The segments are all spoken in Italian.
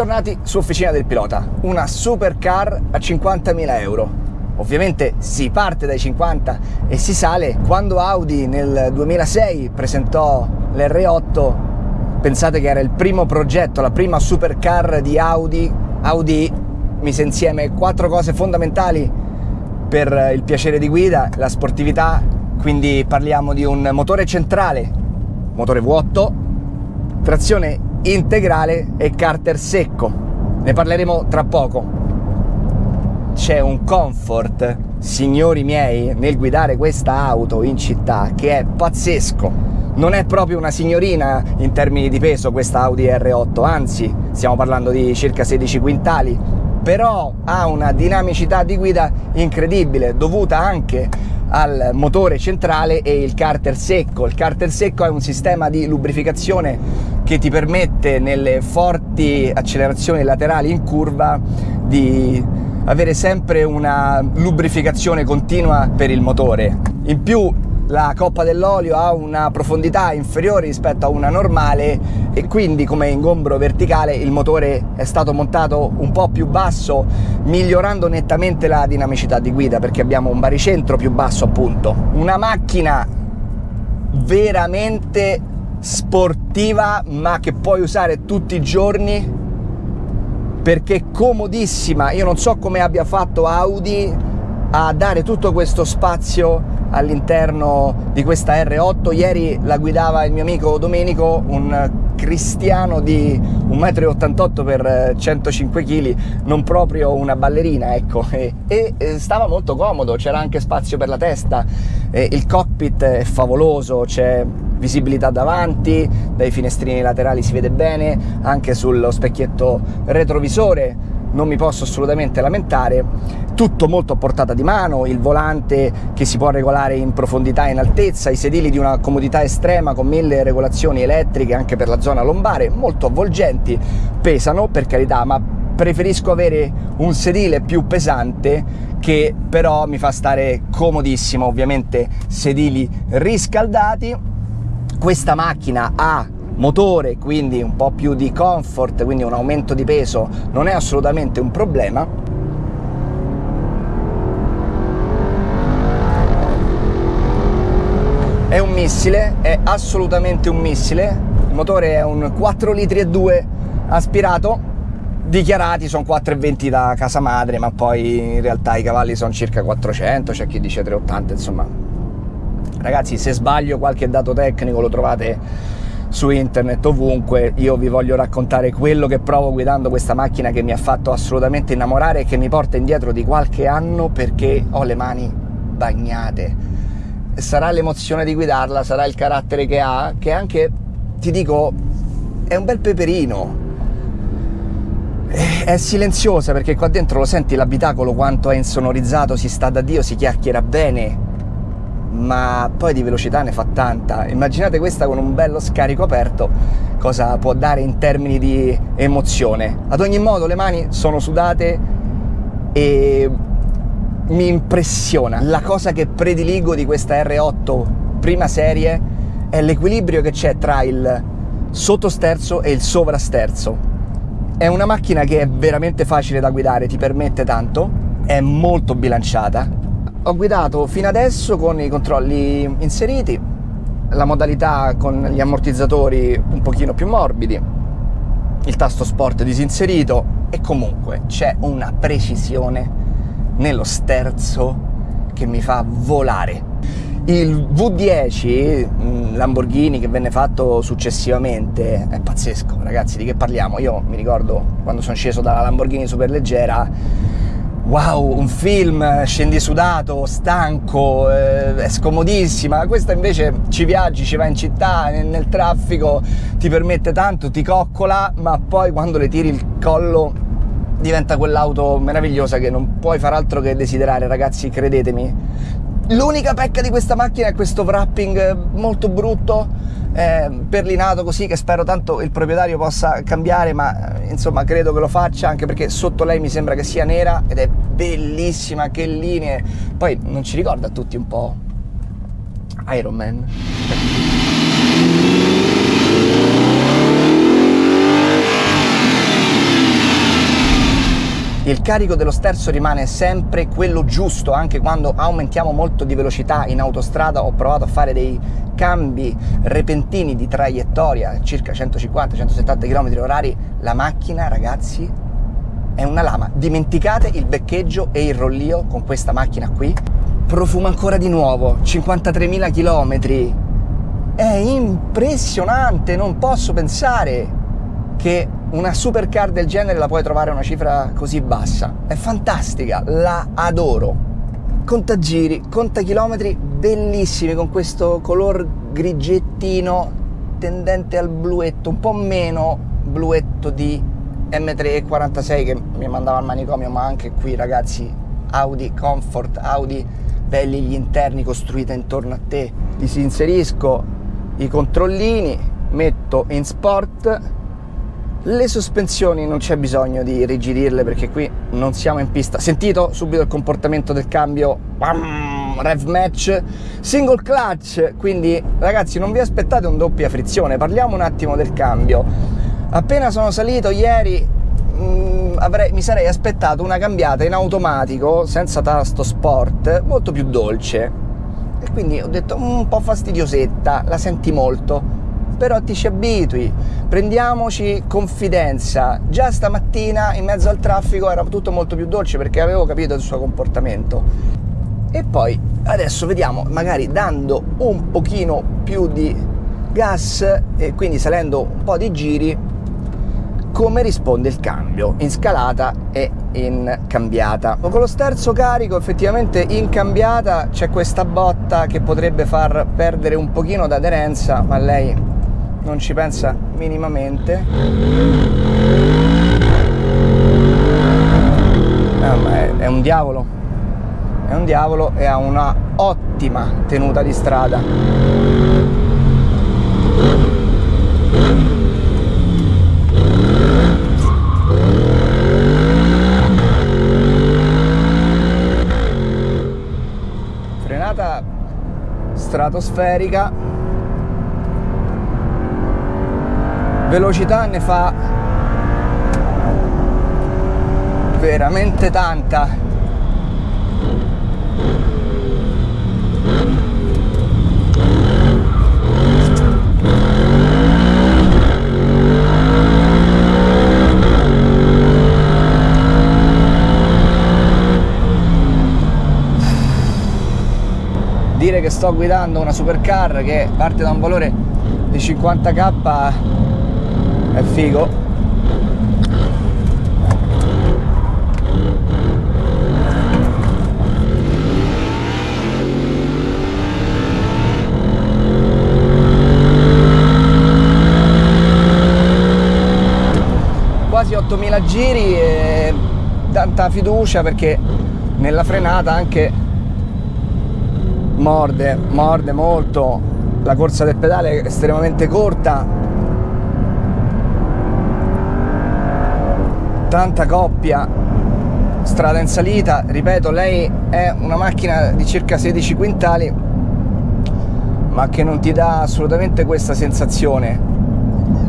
Bentornati su Officina del Pilota, una supercar a 50.000 euro. Ovviamente si parte dai 50 e si sale. Quando Audi nel 2006 presentò l'R8, pensate che era il primo progetto, la prima supercar di Audi. Audi mise insieme quattro cose fondamentali per il piacere di guida, la sportività, quindi parliamo di un motore centrale, motore vuoto, trazione integrale e carter secco. Ne parleremo tra poco. C'è un comfort, signori miei, nel guidare questa auto in città che è pazzesco. Non è proprio una signorina in termini di peso questa Audi R8, anzi stiamo parlando di circa 16 quintali, però ha una dinamicità di guida incredibile dovuta anche al motore centrale e il carter secco. Il carter secco è un sistema di lubrificazione che ti permette nelle forti accelerazioni laterali in curva di avere sempre una lubrificazione continua per il motore. In più la coppa dell'olio ha una profondità inferiore rispetto a una normale e quindi come ingombro verticale il motore è stato montato un po' più basso migliorando nettamente la dinamicità di guida perché abbiamo un baricentro più basso appunto una macchina veramente sportiva ma che puoi usare tutti i giorni perché è comodissima. Io non so come abbia fatto Audi a dare tutto questo spazio all'interno di questa R8. Ieri la guidava il mio amico Domenico, un cristiano di 1,88 m per 105 kg, non proprio una ballerina, ecco, e, e stava molto comodo, c'era anche spazio per la testa, e il cockpit è favoloso, c'è visibilità davanti, dai finestrini laterali si vede bene, anche sullo specchietto retrovisore non mi posso assolutamente lamentare, tutto molto a portata di mano, il volante che si può regolare in profondità e in altezza, i sedili di una comodità estrema con mille regolazioni elettriche anche per la zona lombare, molto avvolgenti, pesano per carità, ma preferisco avere un sedile più pesante che però mi fa stare comodissimo, ovviamente sedili riscaldati. Questa macchina ha motore, quindi un po' più di comfort, quindi un aumento di peso non è assolutamente un problema. È un missile, è assolutamente un missile, il motore è un 4 litri e 2 aspirato, dichiarati sono 4,20 da casa madre, ma poi in realtà i cavalli sono circa 400, c'è chi dice 380, insomma. Ragazzi, se sbaglio qualche dato tecnico lo trovate su internet ovunque io vi voglio raccontare quello che provo guidando questa macchina che mi ha fatto assolutamente innamorare e che mi porta indietro di qualche anno perché ho le mani bagnate. Sarà l'emozione di guidarla sarà il carattere che ha che anche ti dico è un bel peperino. È silenziosa perché qua dentro lo senti l'abitacolo quanto è insonorizzato si sta da Dio si chiacchiera bene ma poi di velocità ne fa tanta. Immaginate questa con un bello scarico aperto, cosa può dare in termini di emozione. Ad ogni modo le mani sono sudate e mi impressiona. La cosa che prediligo di questa R8 prima serie è l'equilibrio che c'è tra il sottosterzo e il sovrasterzo. È una macchina che è veramente facile da guidare, ti permette tanto, è molto bilanciata, ho guidato fino adesso con i controlli inseriti, la modalità con gli ammortizzatori un pochino più morbidi, il tasto sport disinserito e comunque c'è una precisione nello sterzo che mi fa volare. Il V10 mm, Lamborghini che venne fatto successivamente è pazzesco, ragazzi, di che parliamo? Io mi ricordo quando sono sceso dalla Lamborghini superleggera wow, un film, scendi sudato, stanco, eh, è scomodissima, questa invece ci viaggi, ci va in città, nel, nel, traffico, ti permette tanto, ti coccola, ma poi quando le tiri il collo diventa quell'auto meravigliosa che non puoi far altro che desiderare, ragazzi, credetemi. L'unica pecca di questa macchina è questo wrapping molto brutto, eh, perlinato così che spero tanto il proprietario possa cambiare ma eh, insomma credo che lo faccia anche perché sotto lei mi sembra che sia nera ed è bellissima che linee. Poi non ci ricorda tutti un po' Iron Man il carico dello sterzo rimane sempre quello giusto, anche quando aumentiamo molto di velocità in autostrada ho provato a fare dei cambi repentini di traiettoria, circa 150-170 km orari, la macchina ragazzi è una lama. Dimenticate il beccheggio e il rollio con questa macchina qui. Profuma ancora di nuovo, 53.000 km. È impressionante, non posso pensare che una supercar del genere la puoi trovare a una cifra così bassa. È fantastica, la adoro. Conta giri, conta chilometri, bellissimi con questo color grigettino tendente al bluetto, un po' meno bluetto di M346 che mi mandava al manicomio, ma anche qui ragazzi Audi Comfort, Audi belli gli interni costruiti intorno a te. Disinserisco i controllini, metto in sport le sospensioni non c'è bisogno di rigidirle perché qui non siamo in pista. Sentito subito il comportamento del cambio, Bam! rev match, single clutch, quindi ragazzi non vi aspettate un doppia frizione, parliamo un attimo del cambio. Appena sono salito ieri mh, mm, avrei, mi sarei aspettato una cambiata in automatico senza tasto sport molto più dolce e quindi ho detto mm, un po' fastidiosetta, la senti molto però ti ci abitui, prendiamoci confidenza. Già stamattina in mezzo al traffico era tutto molto più dolce perché avevo capito il suo comportamento. E poi adesso vediamo, magari dando un pochino più di gas e quindi salendo un po' di giri, come risponde il cambio in scalata e in cambiata. Con lo sterzo carico effettivamente in cambiata c'è questa botta che potrebbe far perdere un pochino d'aderenza, ma lei non ci pensa minimamente. Eh, è, è un diavolo. È un diavolo e ha una ottima tenuta di strada. Frenata stratosferica velocità ne fa veramente tanta. Dire che sto guidando una supercar che parte da un valore di 50k è figo. Quasi 8000 giri e tanta fiducia perché nella frenata anche morde, morde molto. La corsa del pedale è estremamente corta tanta coppia strada in salita. Ripeto lei è una macchina di circa 16 quintali ma che non ti dà assolutamente questa sensazione.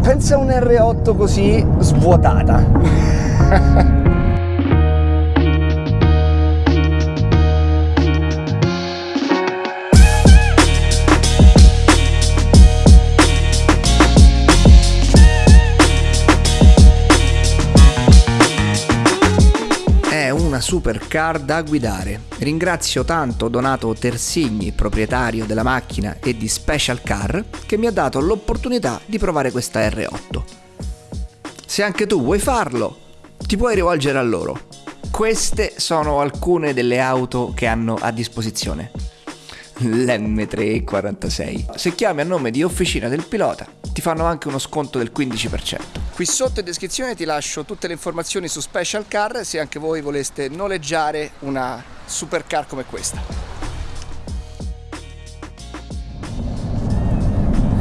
Pensa a un R8 così svuotata supercar da guidare. Ringrazio tanto Donato Tersigni, proprietario della macchina e di Special Car, che mi ha dato l'opportunità di provare questa R8. Se anche tu vuoi farlo, ti puoi rivolgere a loro. Queste sono alcune delle auto che hanno a disposizione. L'M346. Se chiami a nome di Officina del Pilota, ti fanno anche uno sconto del 15%. Qui sotto in descrizione ti lascio tutte le informazioni su Special Car se anche voi voleste noleggiare una supercar come questa.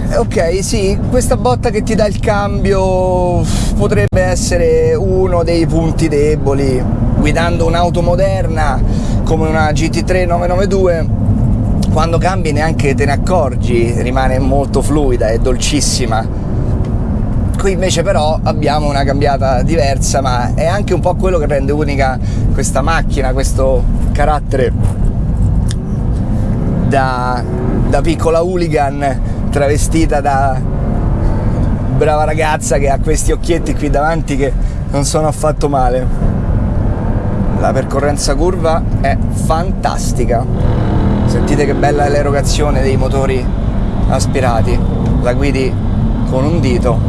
Eh, ok, sì, questa botta che ti dà il cambio potrebbe essere uno dei punti deboli. Guidando un'auto moderna come una GT3 992, quando cambi neanche te ne accorgi, rimane molto fluida e dolcissima Qui invece però abbiamo una cambiata diversa, ma è anche un po' quello che rende unica questa macchina, questo carattere da, da piccola hooligan travestita da brava ragazza che ha questi occhietti qui davanti che non sono affatto male. La percorrenza curva è fantastica. Sentite che bella è l'erogazione dei motori aspirati. La guidi con un dito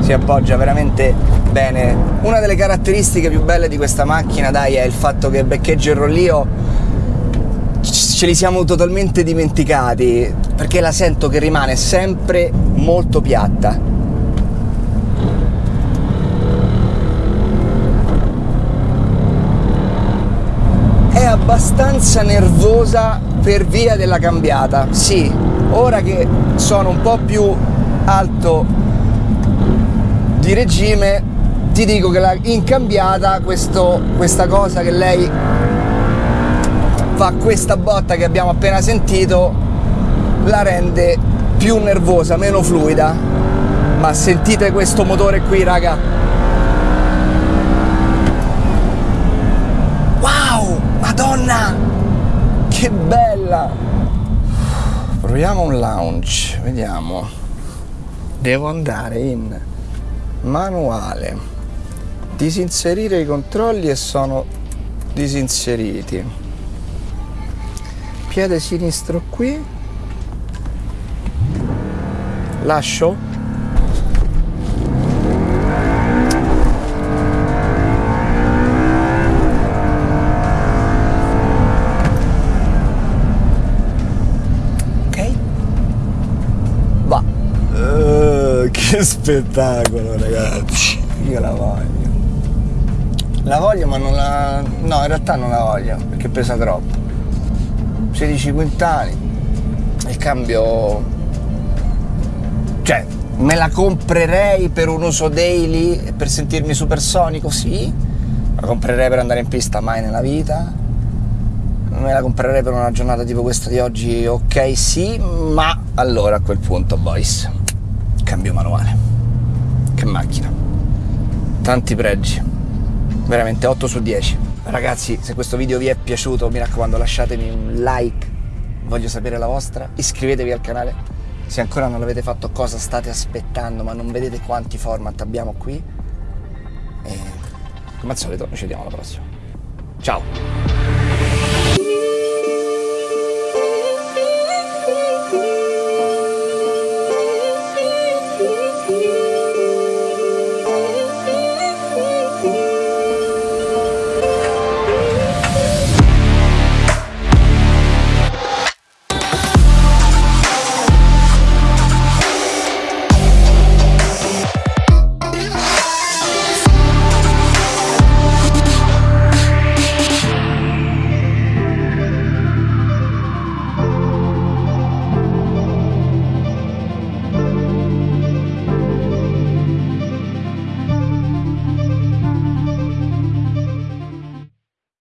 si appoggia veramente bene. Una delle caratteristiche più belle di questa macchina, dai, è il fatto che beccheggio e rollio ce li siamo totalmente dimenticati, perché la sento che rimane sempre molto piatta. È abbastanza nervosa per via della cambiata. Sì, ora che sono un po' più alto di regime ti dico che la incambiata questo, questa cosa che lei fa questa botta che abbiamo appena sentito la rende più nervosa, meno fluida ma sentite questo motore qui raga wow madonna che bella proviamo un lounge vediamo. Devo andare in manuale. Disinserire i controlli e sono disinseriti. Piede sinistro qui. Lascio spettacolo ragazzi. Io la voglio. La voglio ma non la no in realtà non la voglio perché pesa troppo. 16 quintali il cambio cioè me la comprerei per un uso daily per sentirmi supersonico? Sì. La comprerei per andare in pista mai nella vita. Me la comprerei per una giornata tipo questa di oggi ok sì ma allora a quel punto boys cambio manuale. Che macchina. Tanti pregi. Veramente 8 su 10. Ragazzi, se questo video vi è piaciuto, mi raccomando lasciatemi un like. Voglio sapere la vostra. Iscrivetevi al canale. Se ancora non l'avete fatto, cosa state aspettando? Ma non vedete quanti format abbiamo qui? E come al solito, ci vediamo alla prossima. Ciao!